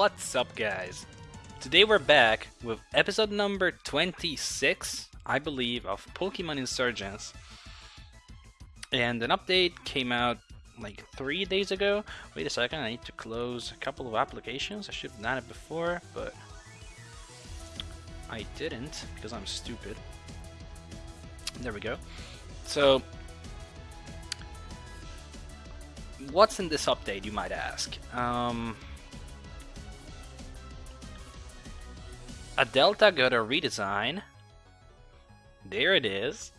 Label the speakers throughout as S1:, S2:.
S1: What's up guys? Today we're back with episode number 26, I believe, of Pokemon Insurgence. And an update came out like three days ago. Wait a second, I need to close a couple of applications. I should have done it before, but I didn't because I'm stupid. There we go. So, what's in this update, you might ask? Um, a Delta got a redesign. There it is.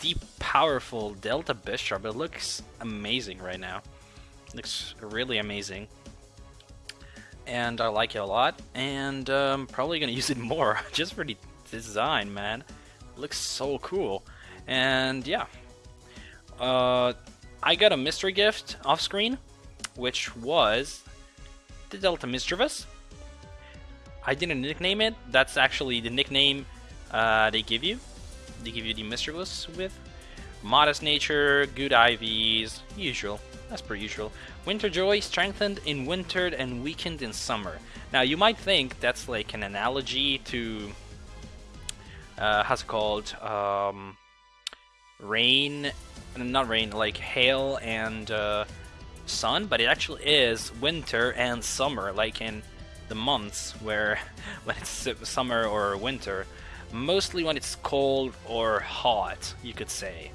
S1: The powerful Delta Bisharp. It looks amazing right now. looks really amazing. And I like it a lot. And I'm um, probably gonna use it more just for the design, man. Looks so cool. And yeah. Uh, I got a mystery gift off screen, which was the Delta Misdreavus. I didn't nickname it. That's actually the nickname uh, they give you. They give you the Misdreavus with. Modest nature, good IVs, usual. That's per usual. Winter Joy, strengthened in winter and weakened in summer. Now you might think that's like an analogy to, uh, how's it called? Um, rain, not rain, like hail and uh, sun, but it actually is winter and summer, like in the months where when it's summer or winter. Mostly when it's cold or hot, you could say.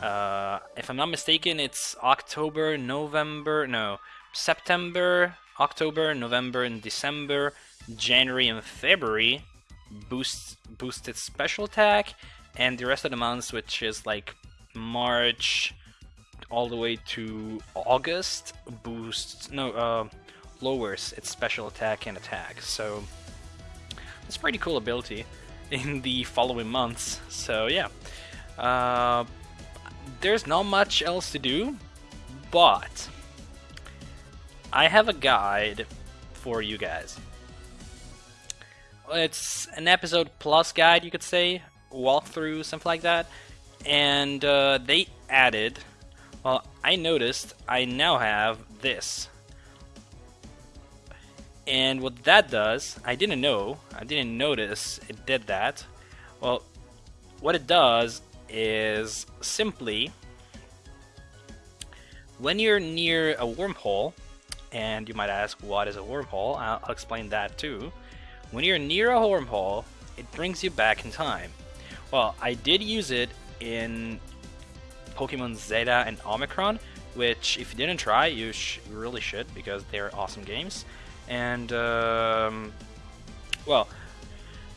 S1: Uh, if I'm not mistaken, it's October, November, no, September, October, November, and December, January, and February boost boosted special attack, and the rest of the months, which is like March all the way to August, boosts no uh, lowers its special attack and attack. So it's pretty cool ability in the following months. So yeah, uh, there's not much else to do, but I have a guide for you guys. It's an episode plus guide, you could say, walkthrough, something like that. And uh, they added, well, I noticed I now have this and what that does, I didn't know, I didn't notice it did that. Well, what it does is simply when you're near a wormhole, and you might ask what is a wormhole, I'll, I'll explain that too. When you're near a wormhole, it brings you back in time. Well, I did use it in Pokemon Zeta and Omicron, which if you didn't try, you, you really should because they're awesome games. And, um, well,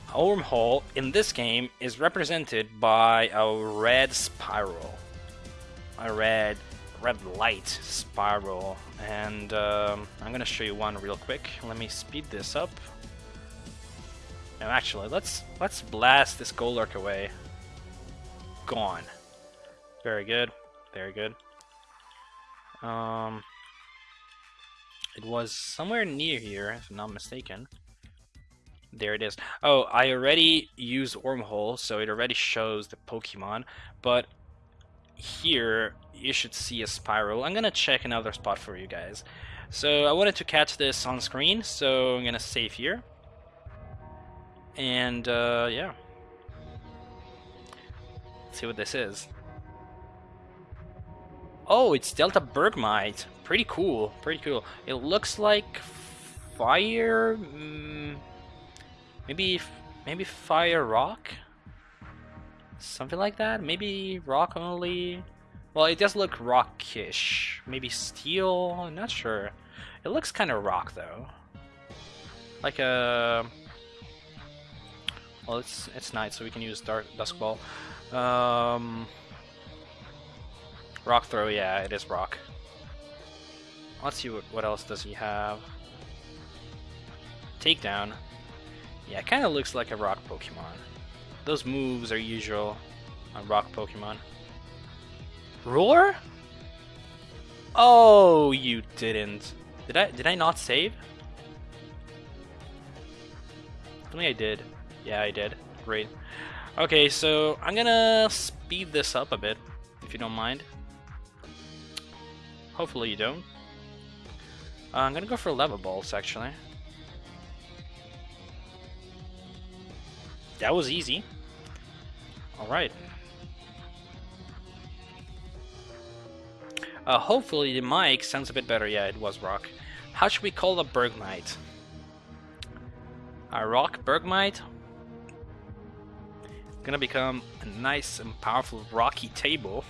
S1: wormhole in this game is represented by a red spiral. A red, red light spiral. And um, I'm gonna show you one real quick. Let me speed this up. Now actually, let's let's blast this Golurk away. Gone. Very good. Very good. Um, it was somewhere near here, if I'm not mistaken. There it is. Oh, I already used Wormhole, so it already shows the Pokemon, but here you should see a spiral. I'm gonna check another spot for you guys. So I wanted to catch this on screen, so I'm gonna save here. And uh, yeah. Let's see what this is. Oh, it's Delta Bergmite. Pretty cool, pretty cool. It looks like fire, mm, maybe maybe fire rock, something like that. Maybe rock only. Well, it does look rockish. Maybe steel. I'm not sure. It looks kind of rock though, like a. Well, it's it's night, so we can use dark dusk ball. Um, rock throw, yeah, it is rock. Let's see what, what else does he have. Takedown. Yeah, it kind of looks like a rock Pokemon. Those moves are usual on rock Pokemon. Roar? Oh, you didn't. Did I did I not save? I think I did. Yeah, I did. Great. Okay, so I'm gonna speed this up a bit, if you don't mind. Hopefully you don't. Uh, I'm gonna go for lava balls, actually. That was easy. Alright. Uh, hopefully the mic sounds a bit better. Yeah, it was rock. How should we call the Bergmite? A rock Bergmite? Gonna become a nice and powerful rocky table.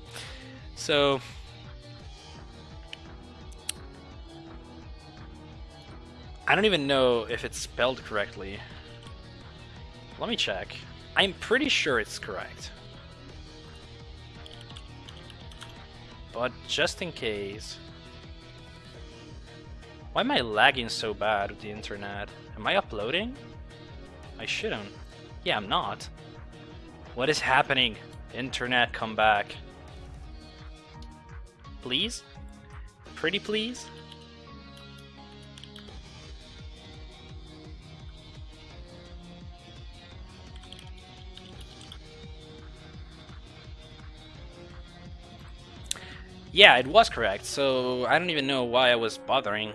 S1: so, I don't even know if it's spelled correctly. Let me check. I'm pretty sure it's correct. But just in case... Why am I lagging so bad with the internet? Am I uploading? I shouldn't. Yeah, I'm not. What is happening? Internet, come back. Please? Pretty please? Yeah, it was correct, so I don't even know why I was bothering.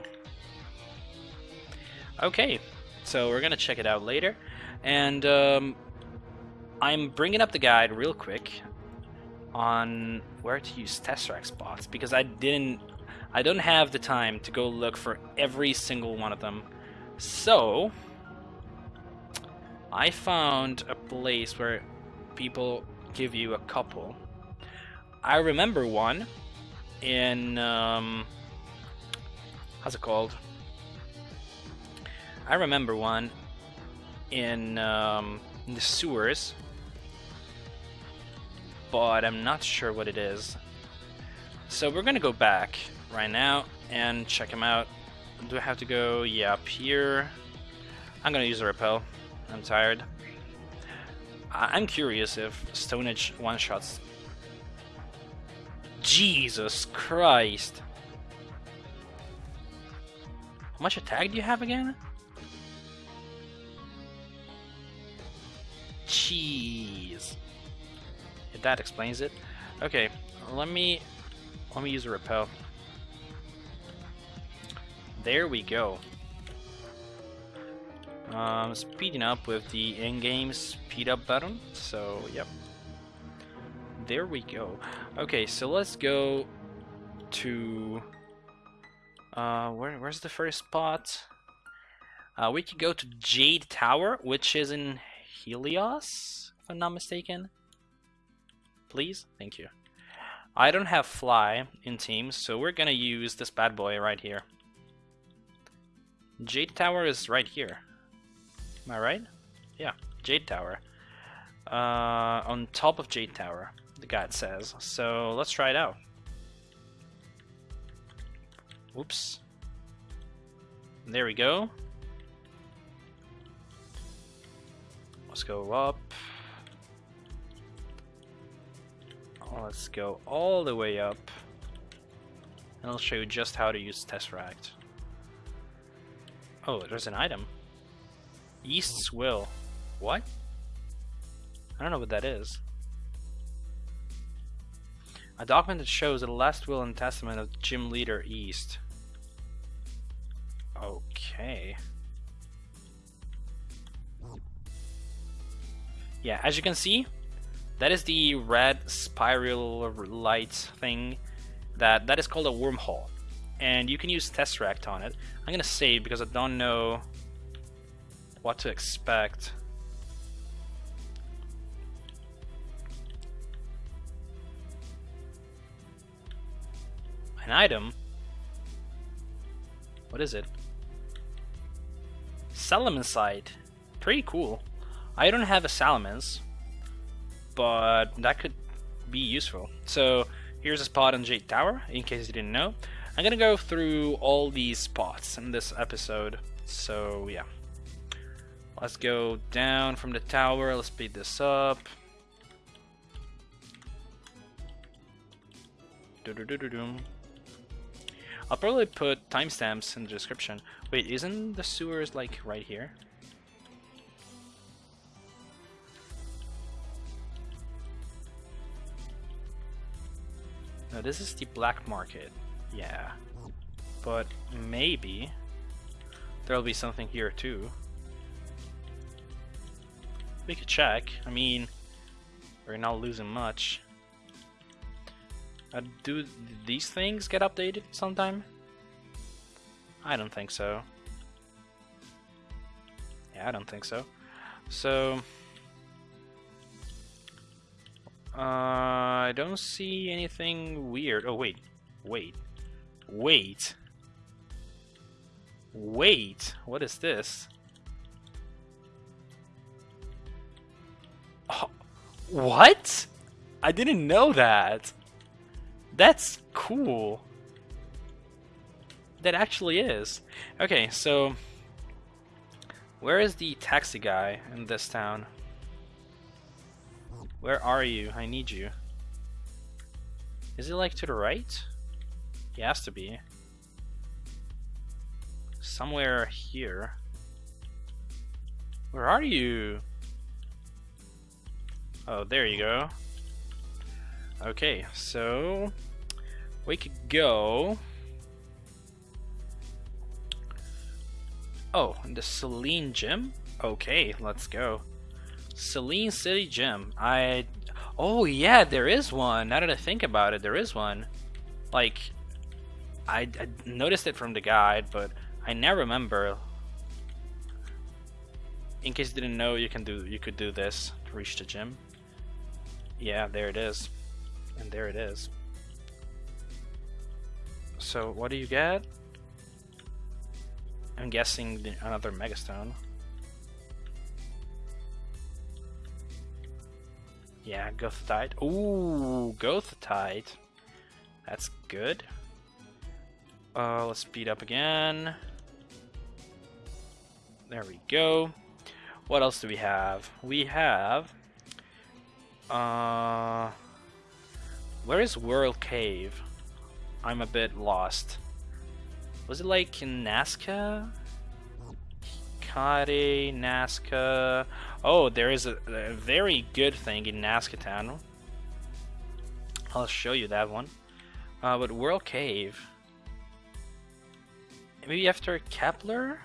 S1: Okay, so we're gonna check it out later, and um, I'm bringing up the guide real quick on where to use Tesseract spots because I didn't, I don't have the time to go look for every single one of them. So I found a place where people give you a couple. I remember one in um, how's it called? I remember one in, um, in the sewers, but I'm not sure what it is. So we're gonna go back right now and check him out. Do I have to go? Yeah, up here. I'm gonna use a repel. I'm tired. I am curious if Stone Edge one-shots Jesus Christ. How much attack do you have again? Jeez. If that explains it. Okay, let me let me use a repel. There we go. Um, speeding up with the in-game speed up button. So, yep. There we go. Okay, so let's go to... Uh, where, where's the first spot? Uh, we could go to Jade Tower, which is in Helios, if I'm not mistaken. Please? Thank you. I don't have Fly in teams, so we're gonna use this bad boy right here. Jade Tower is right here. Am I right? Yeah, Jade Tower. Uh, on top of Jade Tower the guide says. So let's try it out. Whoops. There we go. Let's go up. Let's go all the way up. And I'll show you just how to use Tesseract. Oh, there's an item. East's Will. What? I don't know what that is. A document that shows the last will and testament of Gym Leader East. Okay. Yeah, as you can see, that is the red spiral light thing. That that is called a wormhole, and you can use Tesseract on it. I'm gonna save because I don't know what to expect. An item? What is it? Salamence Pretty cool. I don't have a Salamence, but that could be useful. So here's a spot on Jade Tower, in case you didn't know. I'm gonna go through all these spots in this episode. So yeah. Let's go down from the tower, let's speed this up. Do -do -do I'll probably put timestamps in the description. Wait, isn't the sewers like right here? No, this is the black market. Yeah. But maybe there'll be something here too. we could check. I mean, we're not losing much. Uh, do these things get updated sometime? I don't think so. Yeah, I don't think so. So, uh, I don't see anything weird. Oh, wait. Wait. Wait. Wait. What is this? Oh, what? I didn't know that. That's cool. That actually is. Okay, so where is the taxi guy in this town? Where are you? I need you. Is it like to the right? He has to be. Somewhere here. Where are you? Oh, there you go. Okay, so we could go. Oh, the Selene Gym? Okay, let's go. Selene City Gym. I. Oh, yeah, there is one. Now that I think about it, there is one. Like, I, I noticed it from the guide, but I never remember. In case you didn't know, you can do you could do this to reach the gym. Yeah, there it is. And there it is. So, what do you get? I'm guessing the, another Megastone. Yeah, Gothitite. Ooh, Gothitite. That's good. Uh, let's speed up again. There we go. What else do we have? We have... Uh, where is World Cave? I'm a bit lost. Was it like in Nazca? Hikari, Nazca. Oh, there is a, a, very good thing in Nazca Town. I'll show you that one. Uh, but World Cave. Maybe after Kepler?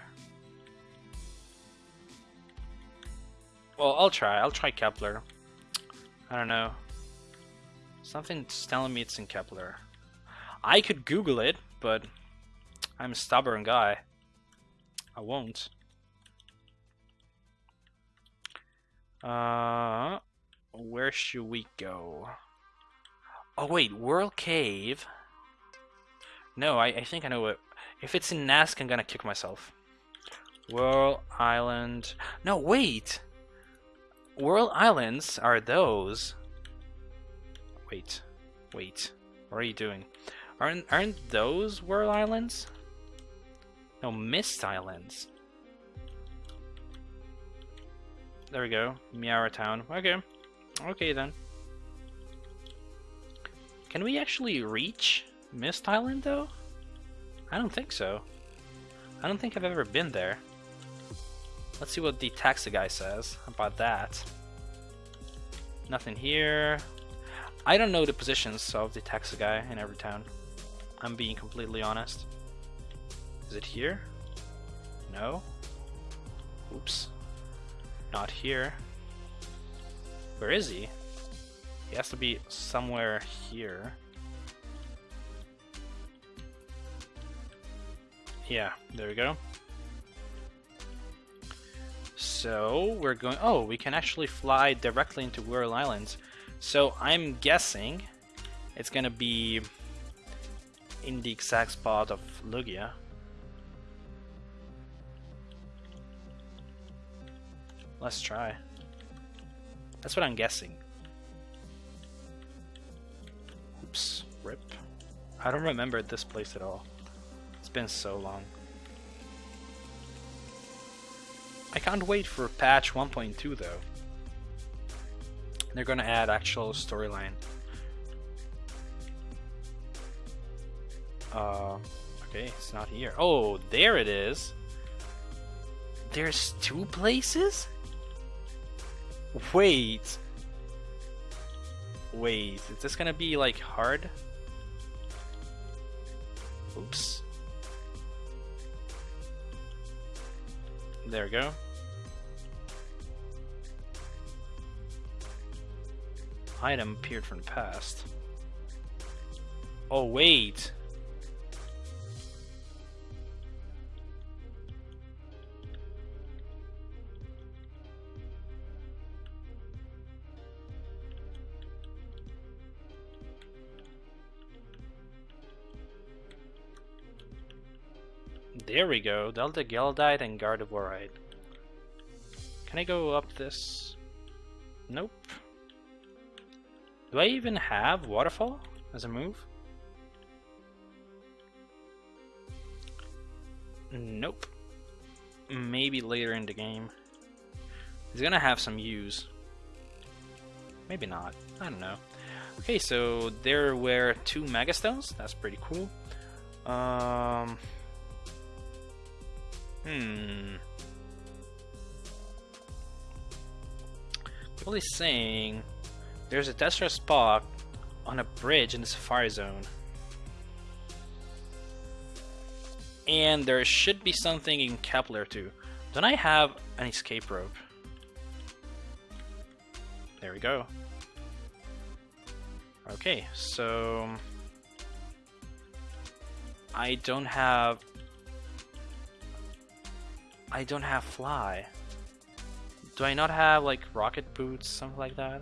S1: Well, I'll try. I'll try Kepler. I don't know. Something's telling me it's in Kepler. I could Google it, but I'm a stubborn guy. I won't. Uh, where should we go? Oh wait, World Cave. No, I, I think I know what. If it's in Nazca, I'm gonna kick myself. World Island. No, wait. Whirl Islands are those. Wait, wait. What are you doing? Aren't aren't those Whirl Islands? No, Mist Islands. There we go. Miara Town. Okay. Okay then. Can we actually reach Mist Island though? I don't think so. I don't think I've ever been there. Let's see what the taxi guy says about that. Nothing here. I don't know the positions of the taxi guy in every town. I'm being completely honest. Is it here? No? Oops. Not here. Where is he? He has to be somewhere here. Yeah, there we go. So we're going. Oh, we can actually fly directly into Whirl Islands. So I'm guessing it's gonna be in the exact spot of Lugia. Let's try. That's what I'm guessing. Oops, rip. I don't remember this place at all. It's been so long. I can't wait for patch 1.2 though. They're gonna add actual storyline. Uh, okay, it's not here. Oh, there it is. There's two places? Wait. Wait, is this gonna be like hard? Oops. There we go. item appeared from the past. Oh, wait. There we go. Delta Geldite and Gardevoirite. Can I go up this? Nope. Do I even have Waterfall as a move? Nope. Maybe later in the game. He's gonna have some use. Maybe not. I don't know. Okay, so there were two Megastones. That's pretty cool. Um, Hmm. People is saying there's a Tetra spot on a bridge in the Safari Zone. And there should be something in Kepler too. Don't I have an escape rope? There we go. Okay, so... I don't have I don't have fly. Do I not have like rocket boots, something like that?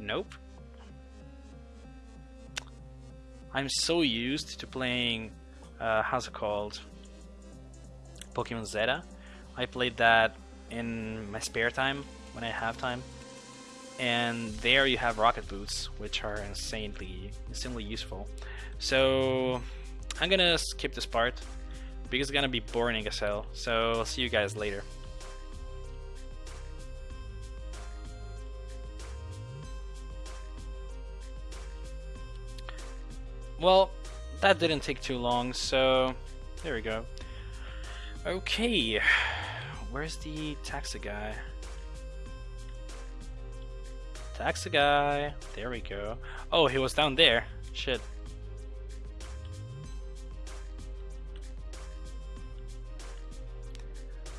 S1: Nope. I'm so used to playing, uh, how's it called? Pokemon Zeta. I played that in my spare time, when I have time. And there you have rocket boots, which are insanely, insanely useful. So, I'm gonna skip this part because it's gonna be boring as hell. So I'll see you guys later. Well, that didn't take too long, so there we go. Okay, where's the taxi guy? Taxi guy, there we go. Oh, he was down there. Shit.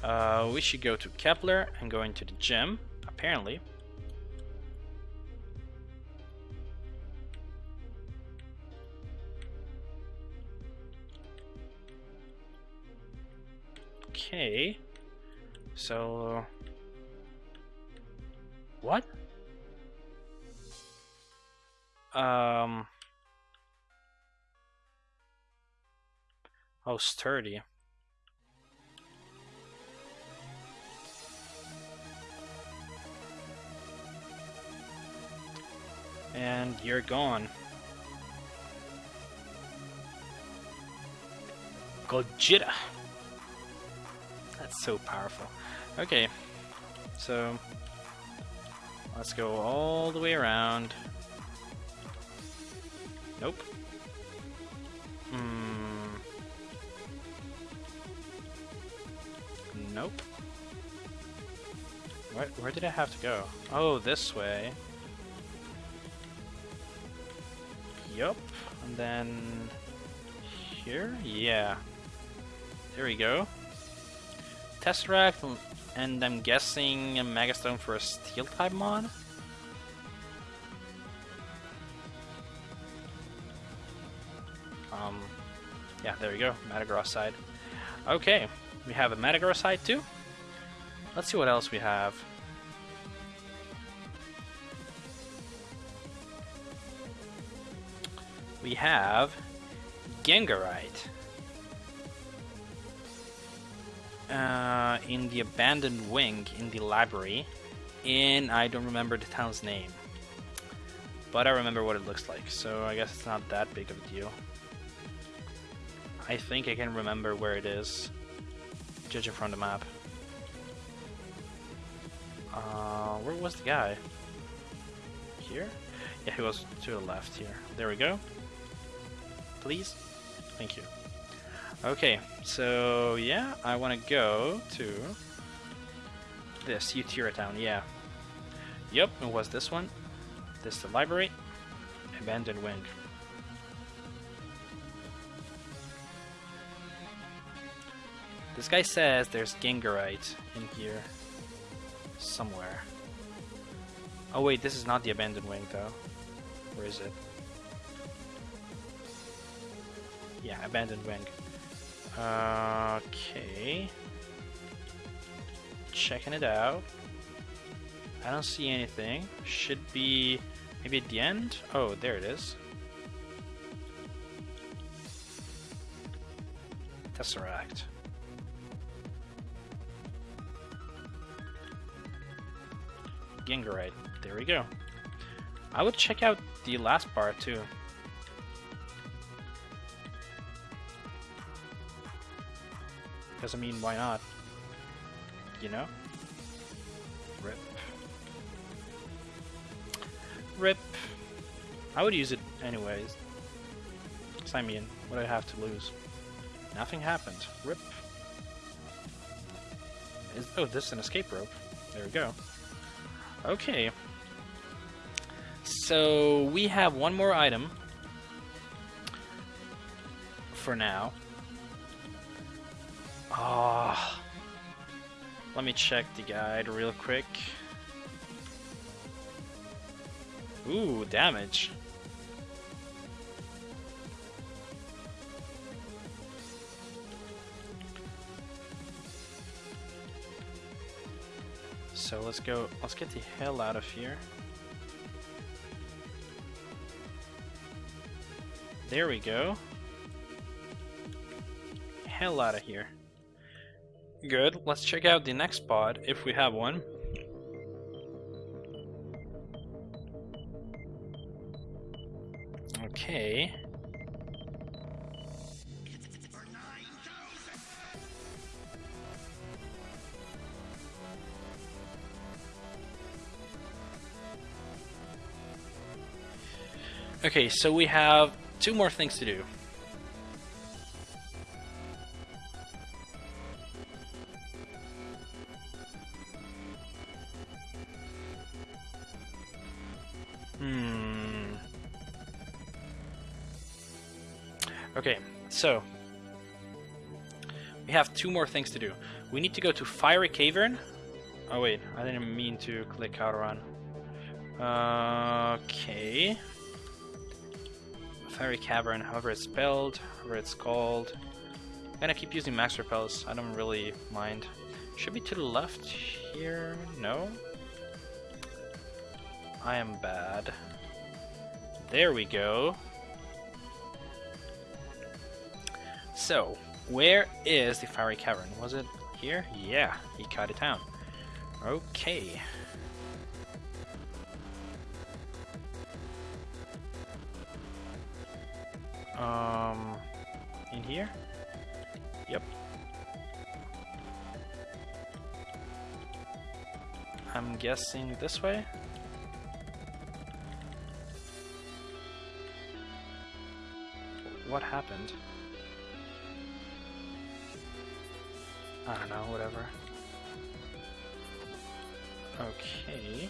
S1: Uh, we should go to Kepler and go into the gym, apparently. Okay. So... What? Um... Oh, sturdy. And you're gone. Gojira! That's so powerful. Okay, so let's go all the way around. Nope. Hmm. Nope. Where, where did I have to go? Oh, this way. Yup. And then here? Yeah. There we go. Tesseract, and I'm guessing a Megastone for a Steel type mod? Um, yeah, there we go, Metagrossite. Okay, we have a Metagrossite too. Let's see what else we have. We have Gengarite. Uh, in the abandoned wing in the library in I don't remember the town's name but I remember what it looks like so I guess it's not that big of a deal. I think I can remember where it is judging from the map. Uh, where was the guy? Here? Yeah he was to the left here. There we go please? Thank you. Okay, so yeah, I want to go to this Utira town, yeah. Yep, it was this one. This the library. Abandoned wing. This guy says there's Gengarite in here somewhere. Oh wait, this is not the abandoned wing though. Where is it? Yeah, abandoned wing. Uh, okay. Checking it out. I don't see anything. Should be maybe at the end? Oh, there it is. Tesseract. Gengarite. There we go. I would check out the last part too. Because I mean, why not? You know? Rip. Rip. I would use it anyways. So I mean, what do I have to lose? Nothing happened. Rip. Is, oh, this is an escape rope. There we go. Okay. So we have one more item for now. Oh. Let me check the guide real quick. Ooh, damage. So let's go, let's get the hell out of here. There we go. Hell out of here. Good, let's check out the next pod, if we have one. Okay. Okay, so we have two more things to do. So we have two more things to do. We need to go to Fiery Cavern. Oh wait, I didn't mean to click out outrun. Okay. Fiery Cavern, however it's spelled, however it's called. I'm gonna keep using max repels, I don't really mind. Should be to the left here, no? I am bad. There we go. So, where is the Fiery Cavern? Was it here? Yeah, he cut it down. Okay. Um, in here? Yep. I'm guessing this way? What happened? I don't know, whatever. Okay.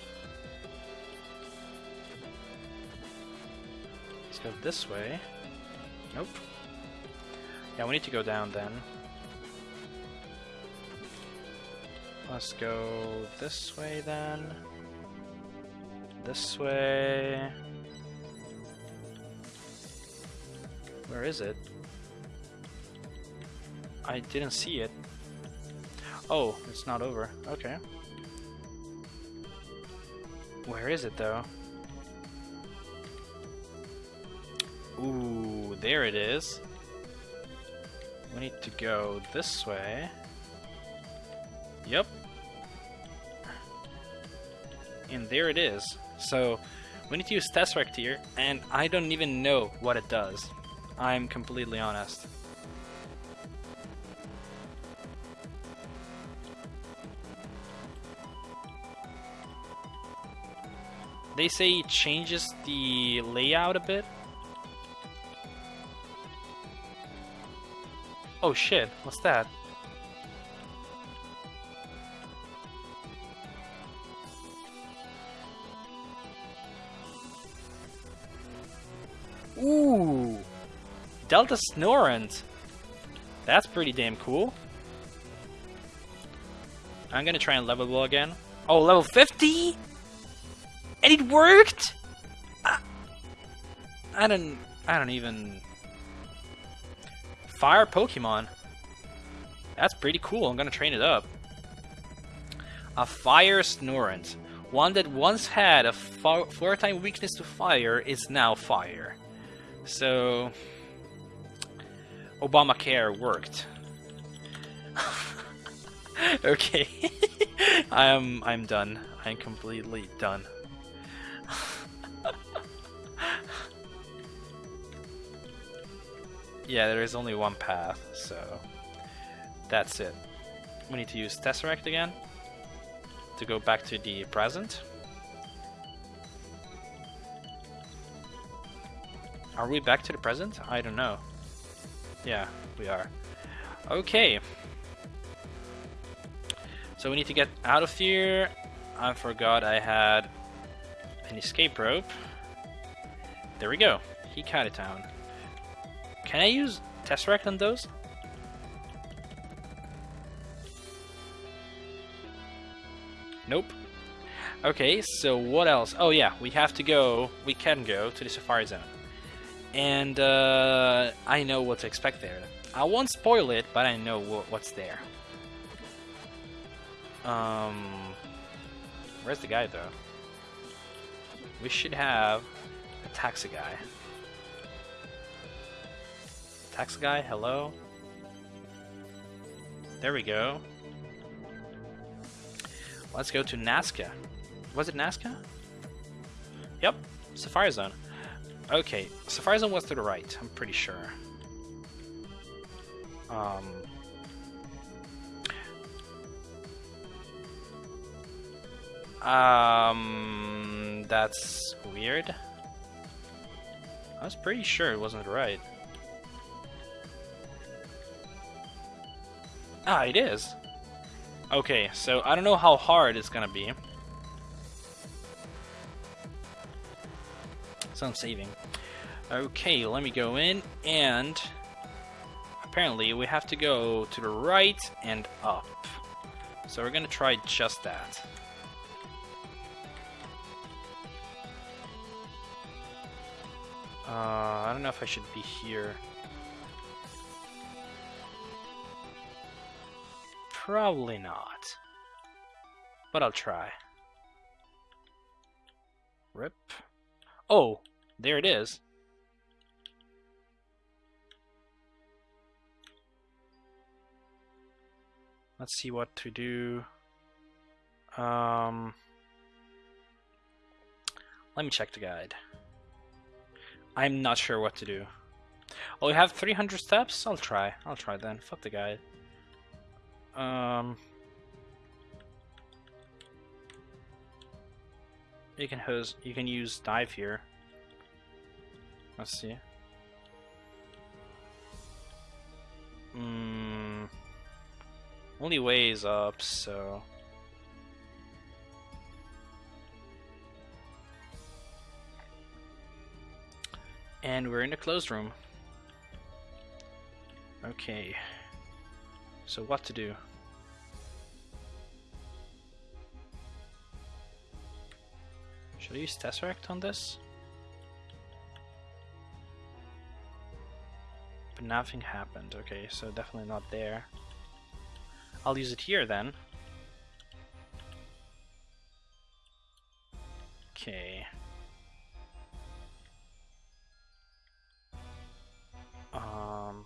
S1: Let's go this way. Nope. Yeah, we need to go down then. Let's go this way then. This way. Where is it? I didn't see it. Oh, it's not over. Okay. Where is it though? Ooh, there it is. We need to go this way. Yep. And there it is. So, we need to use Tesseract here, and I don't even know what it does. I'm completely honest. They say it changes the layout a bit. Oh shit, what's that? Ooh! Delta Snorunt! That's pretty damn cool. I'm gonna try and level again. Oh, level 50? And it worked! I, I don't... I don't even... Fire Pokemon. That's pretty cool. I'm gonna train it up. A Fire Snorunt. One that once had a floor-time weakness to fire is now fire. So... Obamacare worked. okay. I'm I'm done. I'm completely done. Yeah, there is only one path, so that's it. We need to use Tesseract again to go back to the present. Are we back to the present? I don't know. Yeah, we are. Okay. So we need to get out of here. I forgot I had an escape rope. There we go. Hikari Town. Can I use Tesseract on those? Nope. Okay, so what else? Oh yeah, we have to go, we can go to the Safari Zone. And uh, I know what to expect there. I won't spoil it, but I know what's there. Um, where's the guy though? We should have a taxi guy. Taxi guy, hello? There we go. Let's go to Nazca. Was it Nazca? Yep, Safari Zone. Okay, Safari Zone was to the right, I'm pretty sure. Um, Um, that's weird. I was pretty sure it wasn't right. Ah, it is. Okay, so I don't know how hard it's gonna be. So I'm saving. Okay, let me go in, and apparently we have to go to the right and up. So we're gonna try just that. Uh, I don't know if I should be here. Probably not. But I'll try. Rip. Oh, there it is. Let's see what to do. Um, let me check the guide. I'm not sure what to do. Oh, we have 300 steps? I'll try. I'll try then. Fuck the guy. Um... You can hose. You can use dive here. Let's see. Hmm. Only way is up, so. And we're in a closed room. Okay. So what to do? Should I use Tesseract on this? But nothing happened. Okay, so definitely not there. I'll use it here then. Okay. Um.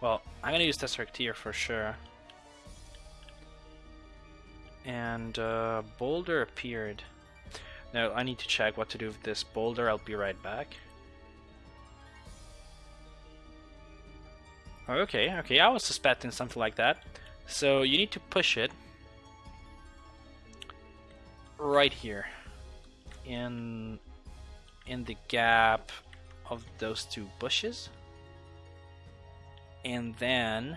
S1: Well, I'm gonna use Tesseract here for sure. And uh, Boulder appeared. Now I need to check what to do with this boulder. I'll be right back. Okay, okay, I was suspecting something like that. So you need to push it right here in in the gap of those two bushes and then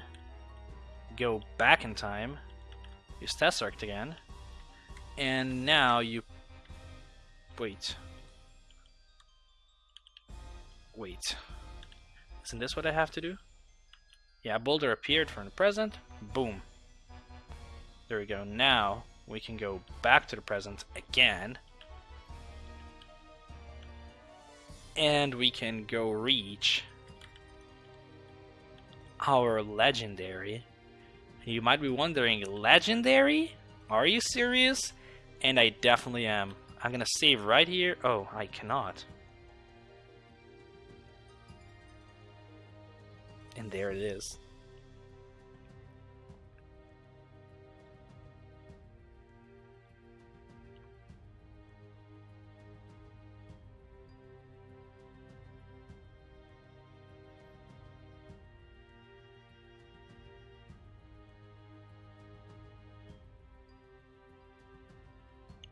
S1: go back in time, use Tesseract again, and now you wait. Wait. Isn't this what I have to do? Yeah, Boulder appeared from the present. Boom. There we go. Now we can go back to the present again. And we can go reach our legendary. You might be wondering, legendary? Are you serious? And I definitely am. I'm gonna save right here. Oh, I cannot. And there it is.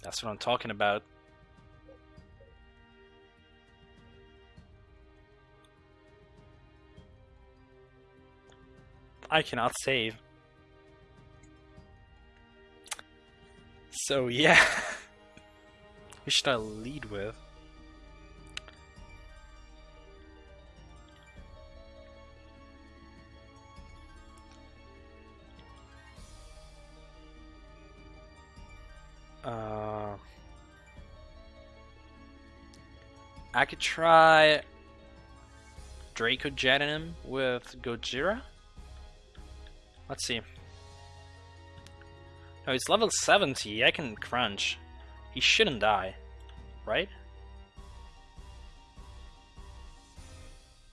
S1: That's what I'm talking about. I cannot save. So yeah. Who should I lead with? I could try Draco him with Gojira. Let's see. No, he's level 70. I can crunch. He shouldn't die, right?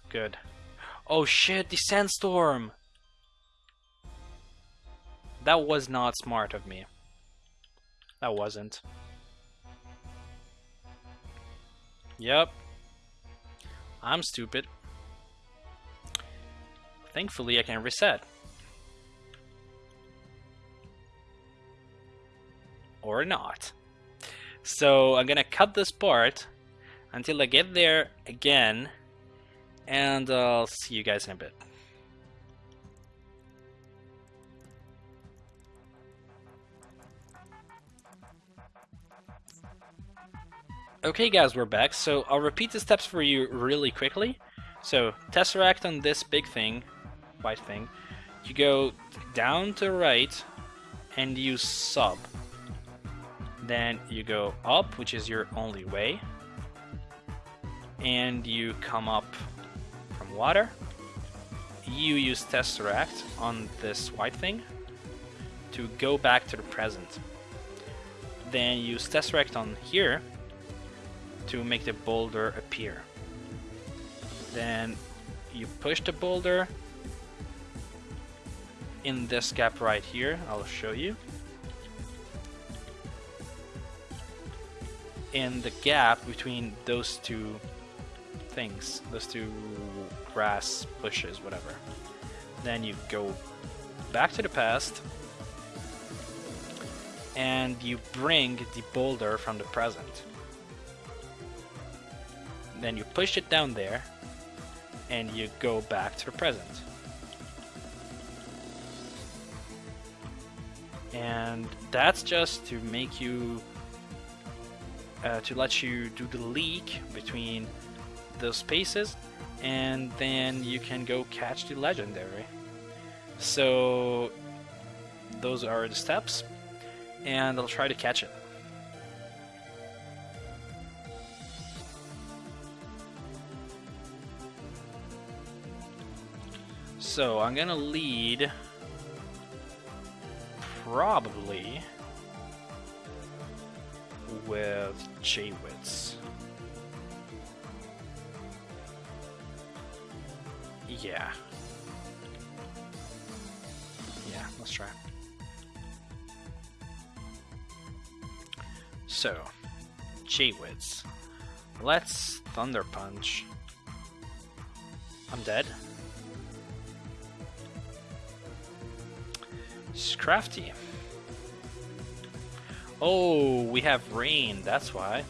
S1: Good. Oh shit, the sandstorm! That was not smart of me. That wasn't. Yep. I'm stupid. Thankfully, I can reset. Or not. So I'm gonna cut this part until I get there again, and I'll see you guys in a bit. Okay guys, we're back. So I'll repeat the steps for you really quickly. So Tesseract on this big thing, white thing. You go down to right and you sub. Then you go up, which is your only way. And you come up from water. You use Tesseract on this white thing to go back to the present. Then use Tesseract on here to make the boulder appear. Then you push the boulder in this gap right here, I'll show you. In the gap between those two things, those two grass bushes, whatever. Then you go back to the past and you bring the boulder from the present then you push it down there and you go back to the present. And that's just to make you, uh, to let you do the leak between those spaces and then you can go catch the legendary. So those are the steps and I'll try to catch it. So I'm gonna lead probably with Jaywitz. Yeah. Yeah, let's try. So, Jaywitz. Let's Thunder Punch. I'm dead. It's crafty. Oh, we have rain, that's why.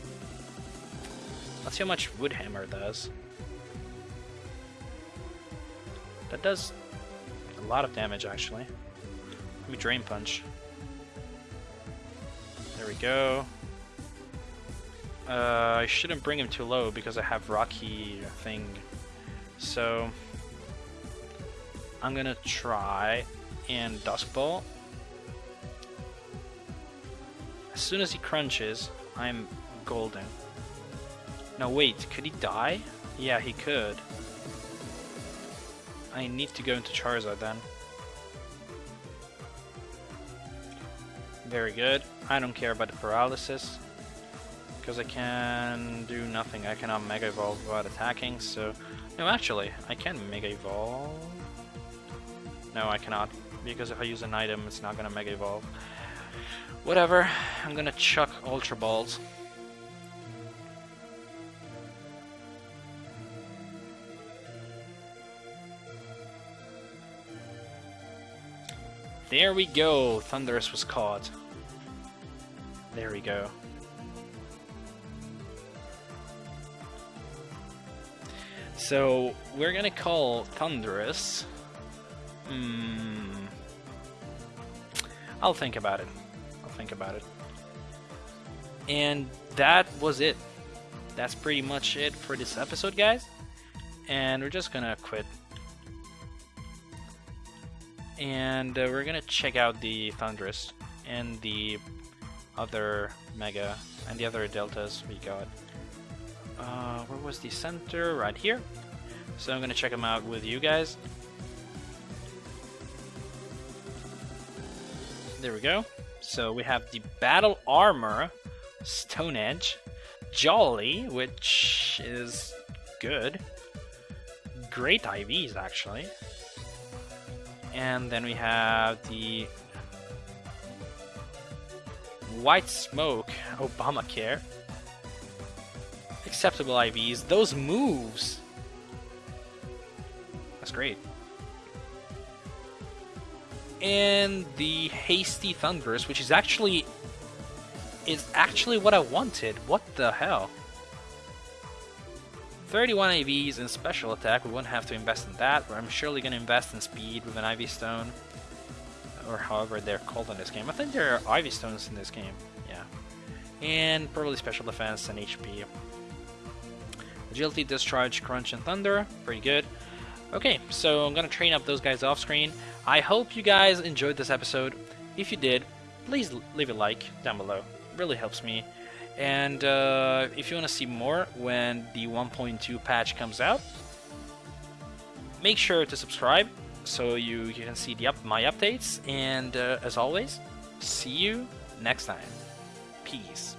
S1: Let's see how much Woodhammer does. That does a lot of damage, actually. Let me Drain Punch. There we go. Uh, I shouldn't bring him too low because I have Rocky thing. So, I'm gonna try and Dusk Ball. As soon as he crunches, I'm golden. No, wait, could he die? Yeah, he could. I need to go into Charizard then. Very good. I don't care about the paralysis. Because I can do nothing. I cannot Mega Evolve without attacking, so... No, actually, I can Mega Evolve. No, I cannot. Because if I use an item, it's not gonna Mega Evolve. Whatever, I'm gonna chuck Ultra Balls. There we go, Thundurus was caught. There we go. So, we're gonna call Thundurus. Hmm. I'll think about it. I'll think about it. And that was it. That's pretty much it for this episode, guys. And we're just gonna quit. And uh, we're gonna check out the Thundurus and the other Mega and the other Deltas we got. Uh, where was the center? Right here. So I'm gonna check them out with you guys. There we go. So we have the Battle Armor, Stone Edge, Jolly, which is good. Great IVs, actually. And then we have the White Smoke, Obamacare. Acceptable IVs. Those moves! That's great and the Hasty Thundurus, which is actually is actually what I wanted. What the hell? 31 IVs and special attack, we won't have to invest in that, but I'm surely going to invest in speed with an IV Stone. Or however they're called in this game. I think there are IV Stones in this game, yeah. And probably special defense and HP. Agility, Discharge, Crunch, and Thunder, pretty good. Okay, so I'm going to train up those guys off screen. I hope you guys enjoyed this episode. If you did, please leave a like down below. It really helps me. And uh, if you want to see more when the 1.2 patch comes out, make sure to subscribe so you, you can see the up, my updates. And uh, as always, see you next time. Peace.